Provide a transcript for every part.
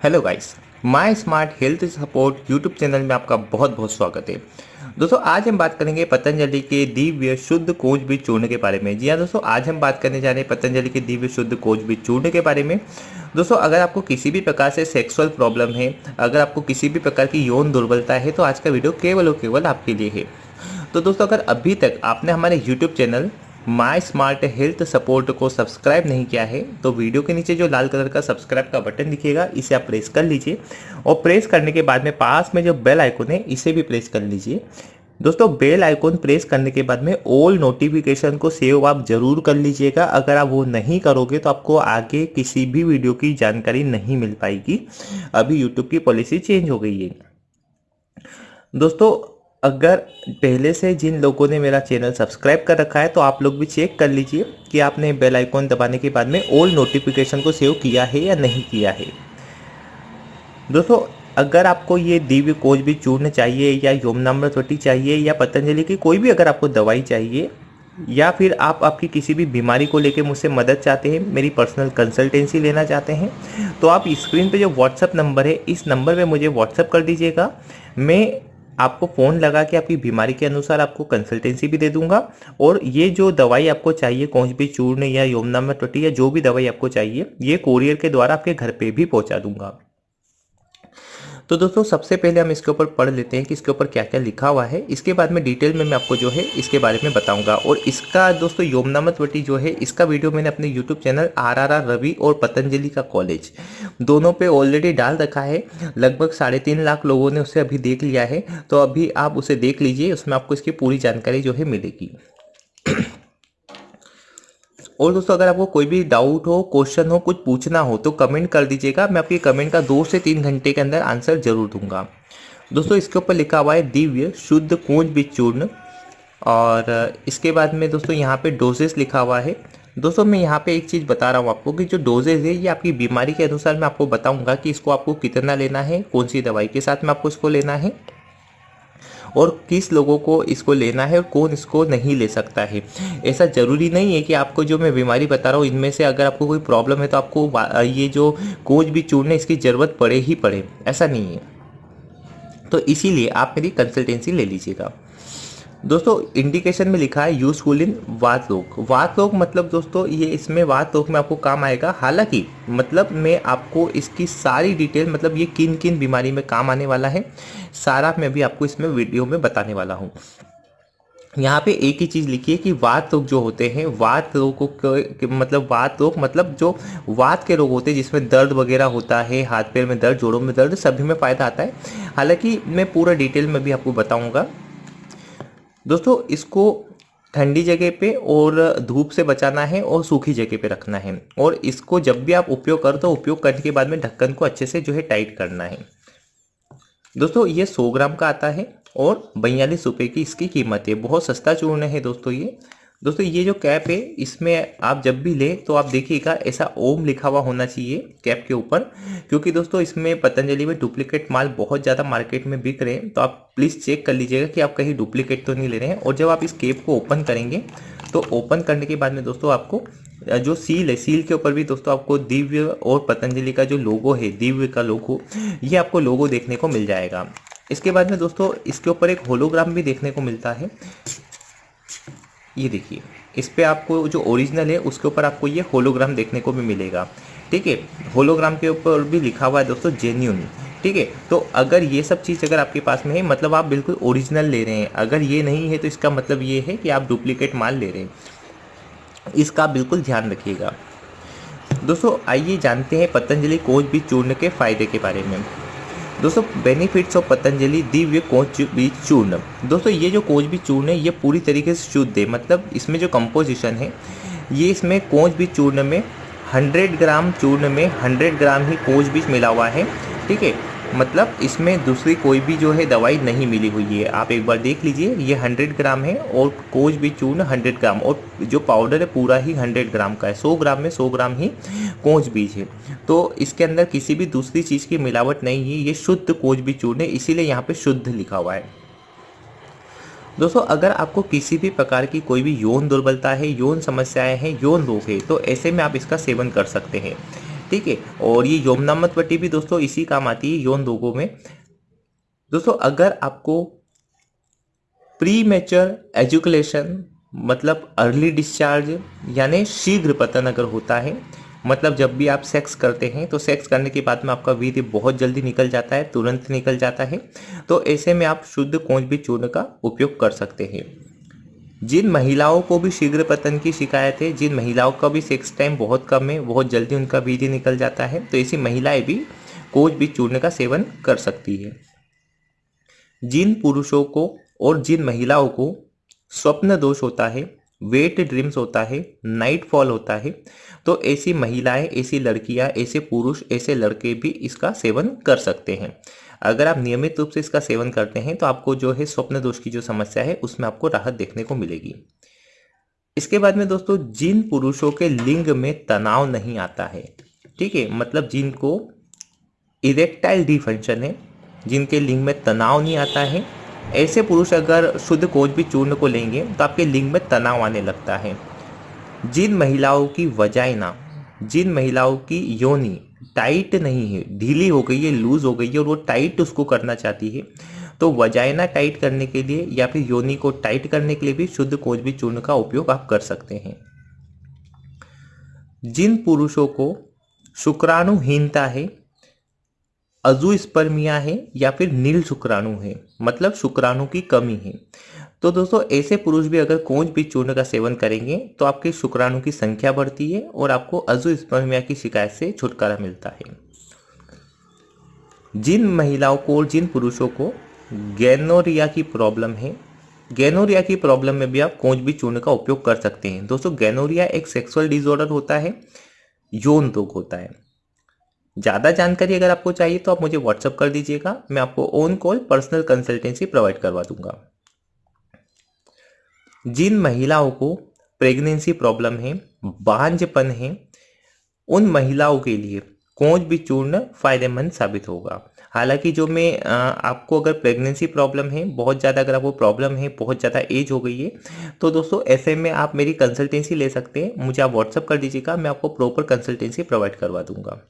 Hello guys, my smart health support YouTube channel में आपका बहुत बहुत स्वागत है। दोस्तों, आज हम बात करेंगे पतंजलि के दिव्य शुद्ध कोच बीज चूर्ण के बारे में। जी हाँ दोस्तों, आज हम बात करने जा रहे हैं पतंजलि के दिव्य शुद्ध कोच बीज चूर्ण के बारे में। दोस्तों, अगर आपको किसी भी प्रकार से सेक्सुअल प्रॉब्लम है, अगर आपको किसी भी प्रकार की यौन दुर्बलता है तो आज का वीडियो केवल और केवल आपके लिए है। तो दोस्तों, अगर अभी तक आपने हमारे YouTube channel my smart health support को सब्सक्राइब नहीं किया है तो वीडियो के नीचे जो लाल कलर का सब्सक्राइब का बटन दिखेगा, इसे आप प्रेस कर लीजिए। और प्रेस करने के बाद में पास में जो बेल आइकन है, इसे भी प्रेस कर लीजिए। दोस्तों बेल आइकन प्रेस करने के बाद में ऑल नोटिफिकेशन को सेव आप ज़रूर कर लीजिएगा। अगर आप वो नहीं करोगे तो आपको आगे किसी भी वीडियो की जानकारी नहीं मिल पाएगी। अभी यूट्यूब की पॉलिसी चेंज हो गई है। दोस्तों अगर पहले से जिन लोगों ने मेरा चैनल सब्सक्राइब कर रखा है तो आप लोग भी चेक कर लीजिए कि आपने बेल आइकॉन दबाने के बाद में ऑल नोटिफिकेशन को सेव किया है या नहीं किया है। दोस्तों, अगर आपको ये दिव्य कोच भी चूर्ण चाहिए या योमनाम्रवटी चाहिए या पतंजलि की कोई भी अगर आपको दवाई चाहिए, या फिर आप आपकी किसी भी बीमारी को लेकर मुझसे मदद चाहते हैं, मेरी पर्सनल कंसल्टेंसी लेना चाहते हैं तो आप स्क्रीन पे जो व्हाट्सअप नंबर है, इस नंबर पे मुझे व्हाट्सअप कर दीजिएगा। मैं आपको फ़ोन लगा के आपकी बीमारी के अनुसार आपको कंसल्टेंसी भी दे दूँगा। और ये जो दवाई आपको चाहिए, कौन भी चूर्ण या यमुना में टट्टी या जो भी दवाई आपको चाहिए, ये कोरियर के द्वारा आपके घर पे भी पहुँचा दूँगा। तो दोस्तों, सबसे पहले हम इसके ऊपर पढ़ लेते हैं कि इसके ऊपर क्या क्या लिखा हुआ है। इसके बाद में डिटेल में मैं आपको जो है, इसके बारे में बताऊँगा। और इसका दोस्तों योमनामत वटी जो है, इसका वीडियो मैंने अपने YouTube channel R R R Ravi और पतंजलि का कॉलेज दोनों पे ऑलरेडी डाल रखा है। लगभग साढ़े तीन लाख लोगों ने उसे अभी देख लिया है। तो अभी आप उसे देख लीजिए, उसमें आपको इसकी पूरी जानकारी जो है मिलेगी। और दोस्तों, अगर आपको कोई भी डाउट हो क्वेश्चन हो, कुछ पूछना हो तो कमेंट कर दीजिएगा। मैं आपके कमेंट का दो से तीन घंटे के अंदर आंसर ज़रूर दूँगा। दोस्तों, इसके ऊपर लिखा हुआ है, दिव्य शुद्ध कोच बीज चूर्ण और इसके बाद में दोस्तों, यहाँ पे डोजेस लिखा हुआ है। दोस्तों, मैं यहाँ पे एक चीज़ बता रहा हूँ आपको कि जो डोजेज है, ये आपकी बीमारी के अनुसार मैं आपको बताऊँगा कि इसको आपको कितना लेना है, कौन सी दवाई के साथ में आपको इसको लेना है। और किस लोगों को इसको लेना है और कौन इसको नहीं ले सकता है। ऐसा ज़रूरी नहीं है कि आपको जो मैं बीमारी बता रहा हूँ, इनमें से अगर आपको कोई प्रॉब्लम है तो आपको ये जो कोच भी चूड़ने इसकी ज़रूरत पड़े ही पड़े। ऐसा नहीं है। तो इसीलिए आप मेरी कंसल्टेंसी ले लीजिएगा। दोस्तों इंडिकेशन में लिखा है यूजफुल इन वात रोग वात रोग मतलब दोस्तों, ये इसमें वात रोग में आपको काम आएगा। हालाँकि मतलब मैं आपको इसकी सारी डिटेल मतलब ये किन किन बीमारी में काम आने वाला है, सारा मैं भी आपको इसमें वीडियो में बताने वाला हूँ। यहाँ पे एक ही चीज़ लिखी है कि वात रोग जो होते हैं, वात रोग मतलब वात रोग मतलब जो वात के रोग होते हैं, जिसमें दर्द वगैरह होता है, हाथ पैर में दर्द, जोड़ों में दर्द, सभी में फ़ायदा आता है। हालाँकि, मैं पूरा डिटेल में भी आपको बताऊँगा। दोस्तों, इसको ठंडी जगह पे और धूप से बचाना है और सूखी जगह पे रखना है। और इसको जब भी आप उपयोग करो तो उपयोग करने के बाद में ढक्कन को अच्छे से जो है टाइट करना है। दोस्तों, ये 100 ग्राम का आता है और बयालीस रुपये की इसकी कीमत है। बहुत सस्ता चूर्ण है दोस्तों ये। दोस्तों, ये जो कैप है, इसमें आप जब भी लें तो आप देखिएगा, ऐसा ओम लिखा हुआ होना चाहिए कैप के ऊपर। क्योंकि दोस्तों, इसमें पतंजलि में डुप्लीकेट माल बहुत ज़्यादा मार्केट में बिक रहे हैं तो आप प्लीज़ चेक कर लीजिएगा कि आप कहीं डुप्लीकेट तो नहीं ले रहे हैं। और जब आप इस कैप को ओपन करेंगे तो ओपन करने के बाद में दोस्तों, आपको जो सील है सील के ऊपर भी दोस्तों, आपको दिव्य और पतंजलि का जो लोगो है, दिव्य का लोगो ये आपको लोगो देखने को मिल जाएगा। इसके बाद में दोस्तों, इसके ऊपर एक होलोग्राम भी देखने को मिलता है। ये देखिए, इस पर आपको जो ओरिजिनल है, उसके ऊपर आपको ये होलोग्राम देखने को भी मिलेगा। ठीक है? होलोग्राम के ऊपर भी लिखा हुआ है दोस्तों जेन्यून ठीक है? तो अगर ये सब चीज़ अगर आपके पास में है मतलब आप बिल्कुल ओरिजिनल ले रहे हैं। अगर ये नहीं है तो इसका मतलब ये है कि आप डुप्लीकेट माल ले रहे हैं। इसका बिल्कुल ध्यान रखिएगा। दोस्तों, आइए जानते हैं पतंजलि कोच भी चूर्ण के फ़ायदे के बारे में। दोस्तों benefits of Patanjali Divya coach बीज चूर्ण। दोस्तों, ये जो कोच बीज चूर्ण है, ये पूरी तरीके से शुद्ध है। मतलब इसमें जो कंपोजिशन है, ये इसमें कोच बीज चूर्ण में 100 ग्राम चूर्ण में 100 ग्राम ही कोच बीज मिला हुआ है। ठीक है? मतलब इसमें दूसरी कोई भी जो है दवाई नहीं मिली हुई है। आप एक बार देख लीजिए, ये 100 ग्राम है और कोच भी चूर्ण 100 ग्राम और जो पाउडर है पूरा ही 100 ग्राम का है। 100 ग्राम में 100 ग्राम ही कोच बीज है। तो इसके अंदर किसी भी दूसरी चीज़ की मिलावट नहीं है, ये शुद्ध कोच बीज चूर्ण है, इसीलिए यहाँ पर शुद्ध लिखा हुआ है। दोस्तों, अगर आपको किसी भी प्रकार की कोई भी यौन दुर्बलता है, यौन समस्याएँ हैं, यौन रोग है तो ऐसे में आप इसका सेवन कर सकते हैं। ठीक है? और ये योमनामत पट्टी भी दोस्तों इसी काम आती है यौन रोगों में। दोस्तों, अगर आपको प्री मेचर एजुकेशन मतलब अर्ली डिस्चार्ज यानी शीघ्र पतन अगर होता है मतलब जब भी आप सेक्स करते हैं तो सेक्स करने के बाद में आपका वीर्य बहुत जल्दी निकल जाता है, तुरंत निकल जाता है। तो ऐसे में आप शुद्ध कोंच भी चूर्ण का उपयोग कर सकते हैं। जिन महिलाओं को भी शीघ्र पतन की शिकायत है, जिन महिलाओं का भी सेक्स टाइम बहुत कम है, बहुत जल्दी उनका वीर्य निकल जाता है तो ऐसी महिलाएँ भी कोच भी चूर्ण का सेवन कर सकती है। जिन पुरुषों को और जिन महिलाओं को स्वप्न दोष होता है वेट ड्रीम्स होता है नाइट फॉल होता है तो ऐसी महिलाएँ, ऐसी लड़कियाँ, ऐसे पुरुष, ऐसे लड़के भी इसका सेवन कर सकते हैं। अगर आप नियमित रूप से इसका सेवन करते हैं तो आपको जो है स्वप्न दोष की जो समस्या है, उसमें आपको राहत देखने को मिलेगी। इसके बाद में दोस्तों, जिन पुरुषों के लिंग में तनाव नहीं आता है, ठीक है मतलब जिनको इरेक्टाइल डिफंक्शन है, जिनके लिंग में तनाव नहीं आता है, ऐसे पुरुष अगर शुद्ध कोच भी चूर्ण को लेंगे तो आपके लिंग में तनाव आने लगता है। जिन महिलाओं की वजाइना, जिन महिलाओं की योनि टाइट नहीं है, ढीली हो गई है लूज हो गई है और वो टाइट उसको करना चाहती है। तो वजाइना टाइट करने के लिए या फिर योनि को टाइट करने के लिए भी शुद्ध भी चूर्ण का उपयोग आप कर सकते हैं। जिन पुरुषों को शुक्राणुहीनता है अजु स्पर्मिया है या फिर नील शुक्राणु है मतलब शुक्राणु की कमी है तो दोस्तों, ऐसे पुरुष भी अगर कोंच बीज चूर्ण का सेवन करेंगे तो आपके शुक्राणु की संख्या बढ़ती है और आपको अजु स्पर्मिया की शिकायत से छुटकारा मिलता है। जिन महिलाओं को और जिन पुरुषों को गैनोरिया की प्रॉब्लम है, गैनोरिया की प्रॉब्लम में भी आप कोंच बीज चूर्ण का उपयोग कर सकते हैं। दोस्तों, गैनोरिया एक सेक्सुअल डिसऑर्डर होता है, यौन रोग होता है। ज़्यादा जानकारी अगर आपको चाहिए तो आप मुझे व्हाट्सअप कर दीजिएगा, मैं आपको on call personal consultancy provide करवा दूँगा। जिन महिलाओं को प्रेगनेंसी प्रॉब्लम है बांझपन है, उन महिलाओं के लिए कोच भी चूर्ण फ़ायदेमंद साबित होगा। हालाँकि जो मैं आपको अगर प्रेगनेंसी प्रॉब्लम है, बहुत ज़्यादा अगर आपको प्रॉब्लम है, बहुत ज़्यादा एज हो गई है तो दोस्तों ऐसे में आप मेरी कंसल्टेंसी ले सकते हैं। मुझे आप व्हाट्सअप कर दीजिएगा, मैं आपको प्रॉपर कंसल्टेंसी प्रोवाइड करवा दूँगा।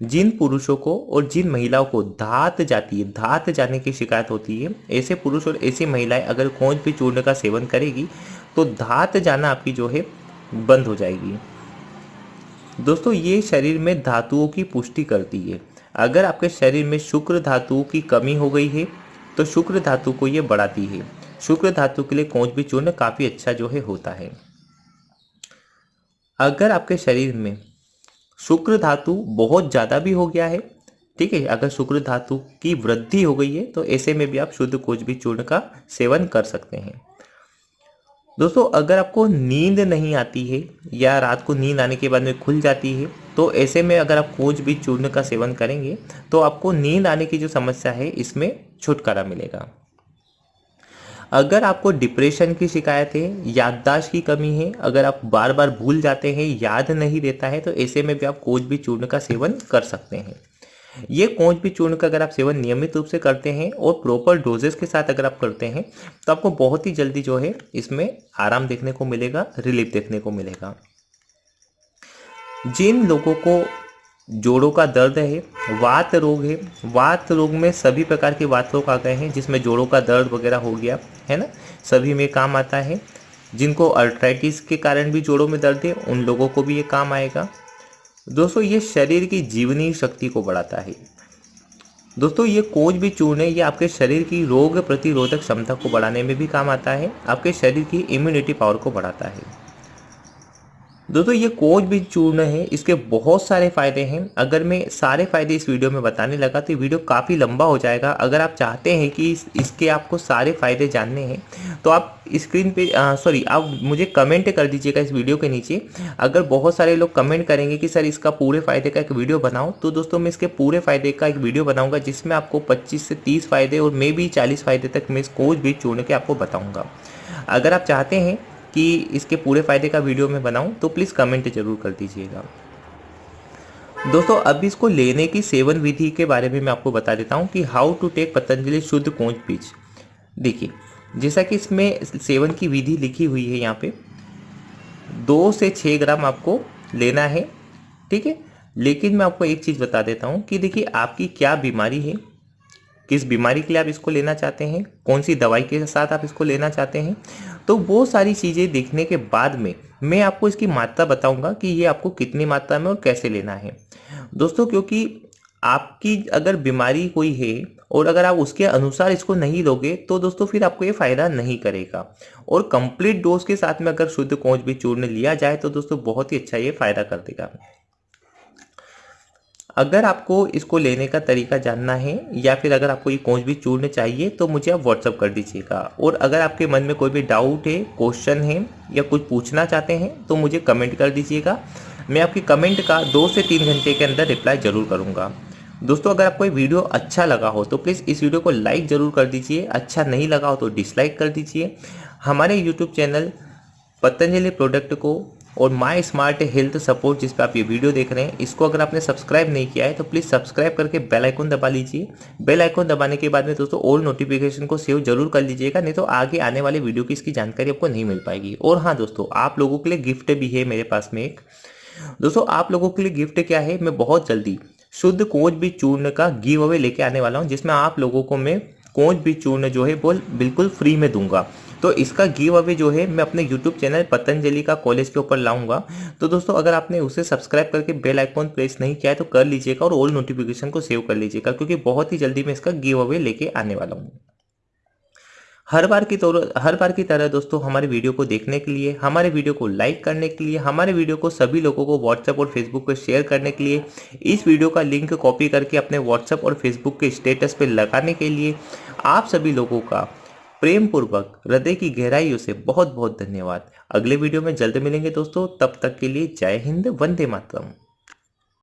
जिन पुरुषों को और जिन महिलाओं को धात जाती है, धात जाने की शिकायत होती है, ऐसे पुरुष और ऐसी महिलाएँ अगर कोंच भी चूर्ण का सेवन करेगी तो धात जाना आपकी जो है, बंद हो जाएगी। दोस्तों, ये शरीर में धातुओं की पुष्टि करती है। अगर आपके शरीर में शुक्र धातु की कमी हो गई है तो शुक्र धातु को ये बढ़ाती है। शुक्र धातु के लिए कोंच भी चूर्ण काफ़ी अच्छा जो है होता है। अगर आपके शरीर में शुक्र धातु बहुत ज़्यादा भी हो गया है, ठीक है? अगर शुक्र धातु की वृद्धि हो गई है तो ऐसे में भी आप शुद्ध कोच भी चूर्ण का सेवन कर सकते हैं। दोस्तों, अगर आपको नींद नहीं आती है या रात को नींद आने के बाद में खुल जाती है तो ऐसे में अगर आप कोच भी चूर्ण का सेवन करेंगे तो आपको नींद आने की जो समस्या है, इसमें छुटकारा मिलेगा। अगर आपको डिप्रेशन की शिकायत है, याददाश्त की कमी है, अगर आप बार बार भूल जाते हैं, याद नहीं रहता है तो ऐसे में भी आप कोच भी चूर्ण का सेवन कर सकते हैं। ये कोच भी चूर्ण का अगर आप सेवन नियमित रूप से करते हैं और प्रॉपर डोजेस के साथ अगर आप करते हैं तो आपको बहुत ही जल्दी जो है, इसमें आराम देखने को मिलेगा रिलीफ देखने को मिलेगा। जिन लोगों को जोड़ों का दर्द है, वात रोग है। वात रोग में सभी प्रकार के वात रोग आ गए हैं, जिसमें जोड़ों का दर्द वगैरह हो गया, है ना? सभी में काम आता है। जिनको अल्ट्राइटिस के कारण भी जोड़ों में दर्द है, उन लोगों को भी ये काम आएगा। दोस्तों, ये शरीर की जीवनी शक्ति को बढ़ाता है। दोस्तों, ये कोच भी चूर्ण ये आपके शरीर की रोग प्रतिरोधक क्षमता को बढ़ाने में भी काम आता है, आपके शरीर की इम्यूनिटी पावर को बढ़ाता है। दोस्तों ये कोच भी चूर्ण है इसके बहुत सारे फ़ायदे हैं। अगर मैं सारे फ़ायदे इस वीडियो में बताने लगा तो वीडियो काफ़ी लंबा हो जाएगा। अगर आप चाहते हैं कि इस, इसके आपको सारे फ़ायदे जानने हैं तो आप स्क्रीन पे सॉरी आप मुझे कमेंट कर दीजिएगा इस वीडियो के नीचे। अगर बहुत सारे लोग कमेंट करेंगे कि सर इसका पूरे फ़ायदे का एक वीडियो बनाओ तो दोस्तों मैं इसके पूरे फ़ायदे का एक वीडियो बनाऊँगा जिसमें आपको पच्चीस से तीस फ़ायदे और मे भी चालीस फ़ायदे तक मैं इस कोच भी चूर्ण के आपको बताऊँगा। अगर आप चाहते हैं कि इसके पूरे फ़ायदे का वीडियो मैं बनाऊँ तो प्लीज़ कमेंट ज़रूर कर दीजिएगा। दोस्तों, अब इसको लेने की सेवन विधि के बारे में मैं आपको बता देता हूँ कि हाउ टू टेक पतंजलि शुद्ध कोंच बीज। देखिए, जैसा कि इसमें सेवन की विधि लिखी हुई है यहाँ पे, दो से छः ग्राम आपको लेना है, ठीक है? लेकिन मैं आपको एक चीज़ बता देता हूँ कि देखिए, आपकी क्या बीमारी है किस बीमारी के लिए आप इसको लेना चाहते हैं? कौन सी दवाई के साथ आप इसको लेना चाहते हैं? तो वो सारी चीज़ें देखने के बाद में मैं आपको इसकी मात्रा बताऊँगा कि ये आपको कितनी मात्रा में और कैसे लेना है। दोस्तों, क्योंकि आपकी अगर बीमारी कोई है और अगर आप उसके अनुसार इसको नहीं लोगे तो दोस्तों फिर आपको ये फ़ायदा नहीं करेगा। और कंप्लीट डोज के साथ में अगर शुद्ध कोच भी चूर्ण लिया जाए तो दोस्तों बहुत ही अच्छा ये फ़ायदा कर देगा। अगर आपको इसको लेने का तरीका जानना है या फिर अगर आपको ये कोच भी चूर्ण चाहिए तो मुझे आप व्हाट्सअप कर दीजिएगा। और अगर आपके मन में कोई भी डाउट है क्वेश्चन है या कुछ पूछना चाहते हैं तो मुझे कमेंट कर दीजिएगा। मैं आपकी कमेंट का दो से तीन घंटे के अंदर रिप्लाई ज़रूर करूँगा। दोस्तों, अगर आपको ये वीडियो अच्छा लगा हो तो प्लीज़ इस वीडियो को लाइक ज़रूर कर दीजिए। अच्छा नहीं लगा हो तो डिसलाइक कर दीजिए। हमारे यूट्यूब चैनल पतंजलि प्रोडक्ट को और माई स्मार्ट हेल्थ सपोर्ट जिस पर आप ये वीडियो देख रहे हैं, इसको अगर आपने सब्सक्राइब नहीं किया है तो प्लीज़ सब्सक्राइब करके बेल आइकन दबा लीजिए। बेल आइकन दबाने के बाद में दोस्तों ऑल नोटिफिकेशन को सेव ज़रूर कर लीजिएगा, नहीं तो आगे आने वाले वीडियो की इसकी जानकारी आपको नहीं मिल पाएगी। और हाँ दोस्तों, आप लोगों के लिए गिफ्ट भी है मेरे पास में एक। दोस्तों, आप लोगों के लिए गिफ्ट क्या है, मैं बहुत जल्दी शुद्ध कोच भी चूर्ण का गिव अवे लेके आने वाला हूँ, जिसमें आप लोगों को मैं कोच भी चूर्ण जो है, वो बिल्कुल फ्री में दूँगा। तो इसका गिव अवे जो है, मैं अपने यूट्यूब चैनल पतंजलि का कॉलेज के ऊपर लाऊँगा। तो दोस्तों, अगर आपने उसे सब्सक्राइब करके बेल आइकॉन प्रेस नहीं किया है तो कर लीजिएगा और ऑल नोटिफिकेशन को सेव कर लीजिएगा, क्योंकि बहुत ही जल्दी मैं इसका गिव अवे लेके आने वाला हूँ। हर बार की तो हर बार की तरह दोस्तों, हमारे वीडियो को देखने के लिए, हमारे वीडियो को लाइक करने के लिए, हमारे वीडियो को सभी लोगों को व्हाट्सएप और फेसबुक पर शेयर करने के लिए, इस वीडियो का लिंक कॉपी करके अपने व्हाट्सएप और फेसबुक के स्टेटस पर लगाने के लिए, आप सभी लोगों का प्रेम पूर्वक हृदय की गहराइयों से बहुत बहुत धन्यवाद। अगले वीडियो में जल्द मिलेंगे दोस्तों, तब तक के लिए जय हिंद, वंदे मातरम।